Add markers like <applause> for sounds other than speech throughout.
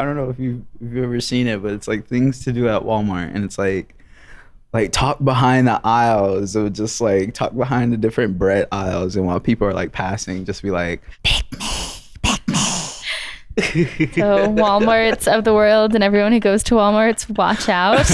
I don't know if you've, if you've ever seen it, but it's like things to do at Walmart, and it's like like talk behind the aisles or just like talk behind the different bread aisles, and while people are like passing, just be like, pick me, pick me. <laughs> So Walmarts of the world and everyone who goes to Walmarts, watch out. <laughs>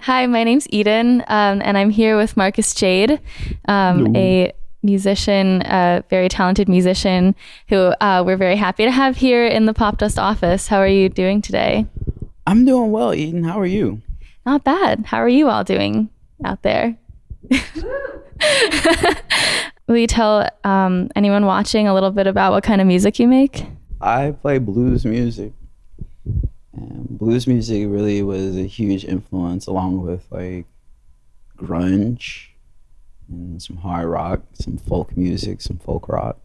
Hi, my name's Eden, um, and I'm here with Marcus Jade, um, a musician, a very talented musician who uh, we're very happy to have here in the Popdust office. How are you doing today? I'm doing well, Eden. How are you? Not bad. How are you all doing out there? <laughs> Will you tell um, anyone watching a little bit about what kind of music you make? I play blues music. And blues music really was a huge influence along with like grunge and some hard rock, some folk music, some folk rock.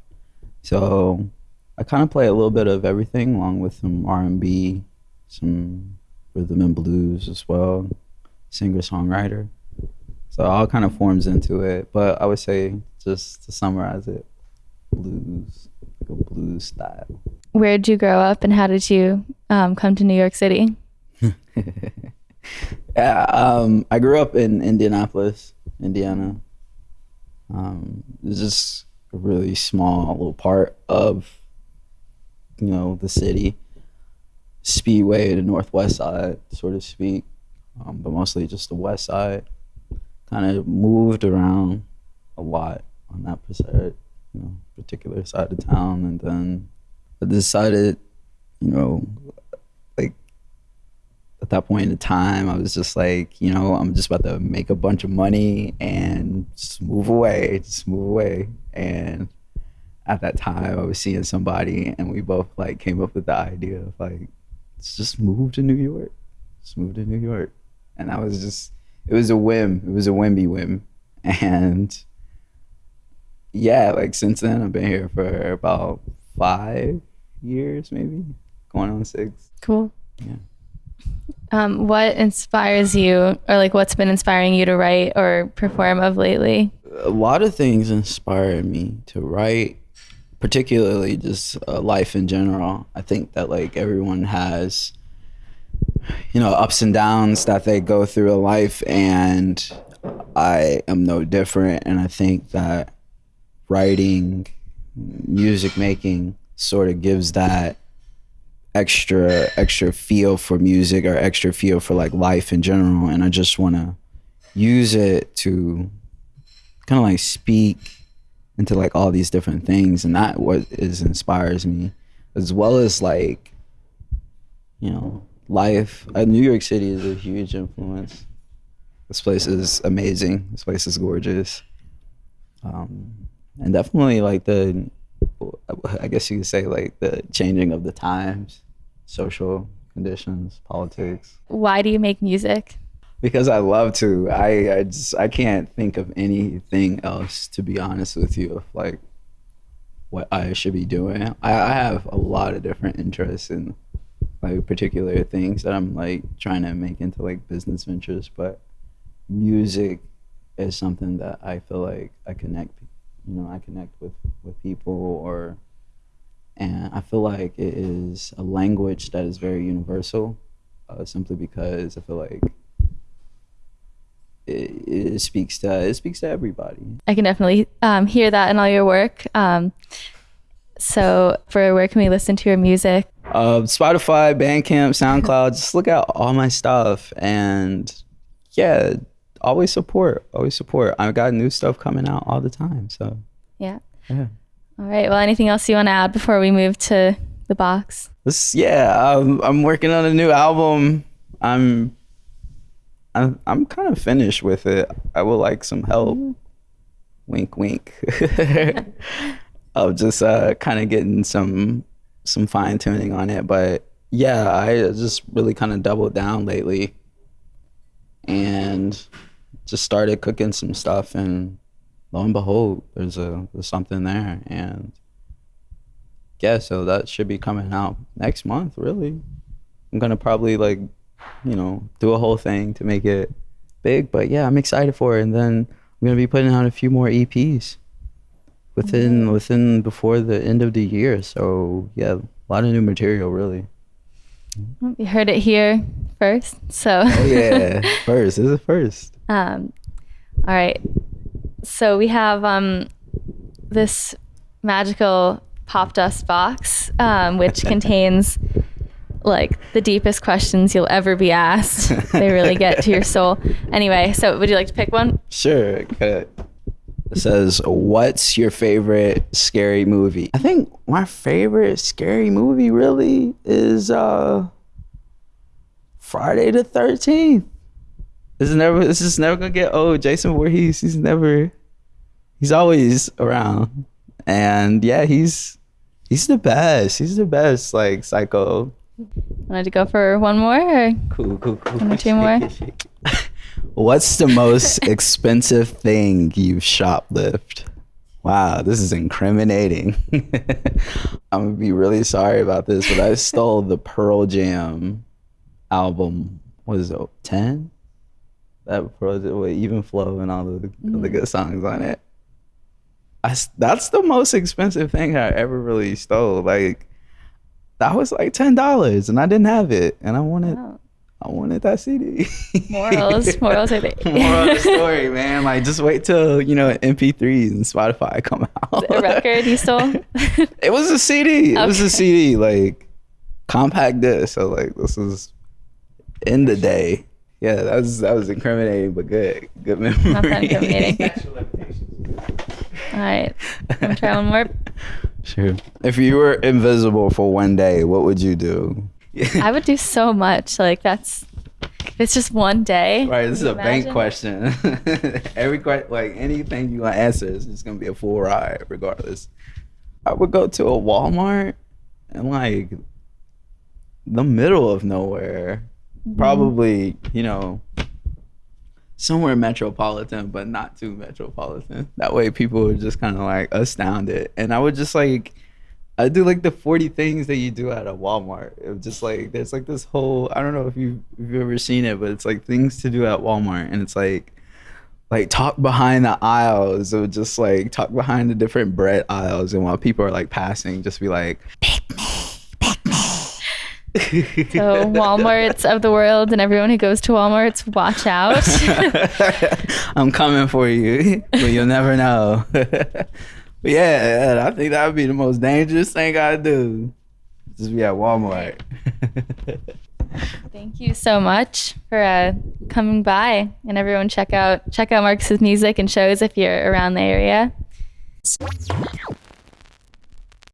So I kind of play a little bit of everything along with some R&B, some rhythm and blues as well, singer-songwriter. So all kind of forms into it, but I would say just to summarize it, blues, like a blues style. Where did you grow up and how did you um, come to New York City? <laughs> yeah, um, I grew up in Indianapolis, Indiana. Um, it's just a really small little part of, you know, the city. Speedway, the northwest side, so to speak, um, but mostly just the west side. Kind of moved around a lot on that you know, particular side of town, and then I decided, you know, at that point in time, I was just like, you know, I'm just about to make a bunch of money and just move away, just move away. And at that time, I was seeing somebody, and we both like came up with the idea of like, let's just move to New York, just move to New York. And that was just, it was a whim. It was a whimby whim. And yeah, like since then, I've been here for about five years, maybe going on six. Cool. Yeah. Um, what inspires you, or like what's been inspiring you to write or perform of lately? A lot of things inspire me to write, particularly just uh, life in general. I think that like everyone has, you know, ups and downs that they go through in life, and I am no different. And I think that writing, music making, sort of gives that extra extra feel for music or extra feel for like life in general and i just want to use it to kind of like speak into like all these different things and that what is inspires me as well as like you know life. Uh, new york city is a huge influence. This place is amazing. This place is gorgeous. Um, and definitely like the I guess you could say like the changing of the times, social conditions, politics. Why do you make music? Because I love to. I I just I can't think of anything else to be honest with you of like what I should be doing. I, I have a lot of different interests in like particular things that I'm like trying to make into like business ventures, but music is something that I feel like I connect you know I connect with with people or and I feel like it is a language that is very universal uh, simply because I feel like it, it, speaks to it speaks to everybody. I can definitely um, hear that in all your work. Um, so, for where can we listen to your music? Uh, Spotify, Bandcamp, SoundCloud. just look at all my stuff, and yeah, always support. Always support. I've got new stuff coming out all the time. So yeah. Yeah. All right. Well, anything else you want to add before we move to the box? This, yeah, I'm, I'm working on a new album. I'm I'm, I'm kind of finished with it. I would like some help. Mm. Wink, wink. <laughs> of just uh, kind of getting some some fine tuning on it, but yeah, I just really kind of doubled down lately, and just started cooking some stuff and lo and behold there's a there's something there and yeah so that should be coming out next month really i'm gonna probably like you know do a whole thing to make it big but yeah i'm excited for it and then i'm gonna be putting out a few more eps within within before the end of the year. So yeah, a lot of new material really. You heard it here first. So Oh yeah, <laughs> first. This is first. Um, all right. So we have um, this magical Popdust box, um, which <laughs> contains like the deepest questions you'll ever be asked. they really get to your soul. <laughs> Anyway, so would you like to pick one? Sure. It says, "What's your favorite scary movie?" I think my favorite scary movie really is uh Friday the Thirteenth. This is never. This is never gonna get old. Jason Voorhees. He's never. He's always around, and yeah, he's he's the best. He's the best. Like psycho. Wanted to go for one more? Or? Cool, cool, cool. One or two more? <laughs> What's the most <laughs> expensive thing you've shoplifted? Wow, this is incriminating. <laughs> I'm gonna be really sorry about this, but I stole the Pearl Jam album. What is it? Ten? That Pearl Jam with Even Flow and all the, all the mm. good songs on it. I s that's the most expensive thing I ever really stole. Like that was like ten dollars, and I didn't have it, and I wanted. Oh, I wanted that CD. morals, <laughs> morals are the <laughs> <laughs> Moral of the story, man. Like, just wait till you know MP3s and Spotify come out. a record you stole. it was a CD. It was a CD, like compact disc. So like, this was in the day. Yeah, that was that was incriminating, but good, good memory. Not that incriminating. All right, I'm try one more. <laughs> Sure. If you were invisible for one day, what would you do? <laughs> I would do so much. Like that's it's just one day. Right, this is Can a you bank question. <laughs> Every question, like anything you want to answer, is just gonna be a full ride, regardless. I would go to a Walmart and like the middle of nowhere, Mm-hmm. probably you know somewhere metropolitan, but not too metropolitan. That way, people are just kind of like astounded, and I would just like. I do like the 40 things that you do at a Walmart. It just like there's like this whole I don't know if you if you've ever seen it, but it's like things to do at Walmart and it's like like talk behind the aisles or just like talk behind the different bread aisles and while people are like passing just be like So Walmarts of the world and everyone who goes to Walmarts, watch out. <laughs> I'm coming for you, but you'll never know. <laughs> yeah, I think that would be the most dangerous thing I'd do. Just be at Walmart. Thank you so much for uh, coming by, and everyone check out check out Marcus's music and shows if you're around the area.